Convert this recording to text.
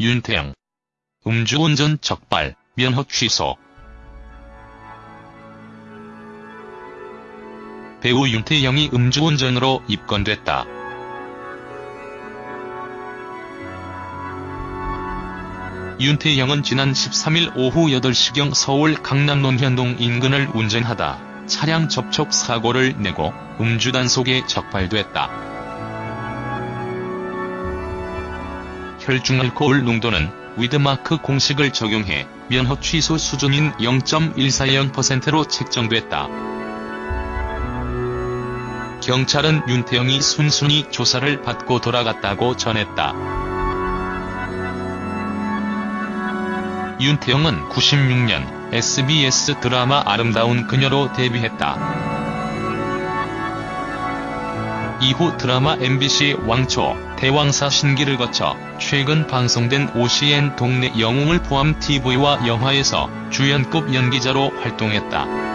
윤태영. 음주운전 적발, 면허 취소. 배우 윤태영이 음주운전으로 입건됐다. 윤태영은 지난 13일 오후 8시경 서울 강남 논현동 인근을 운전하다 차량 접촉 사고를 내고 음주 단속에 적발됐다. 혈중 알코올 농도는 위드마크 공식을 적용해 면허 취소 수준인 0.140%로 책정됐다. 경찰은 윤태영이 순순히 조사를 받고 돌아갔다고 전했다. 윤태영은 96년 SBS 드라마 아름다운 그녀로 데뷔했다. 이후 드라마 MBC 왕초, 대왕사 신기를 거쳐 최근 방송된 OCN 동네 영웅을 포함 TV와 영화에서 주연급 연기자로 활동했다.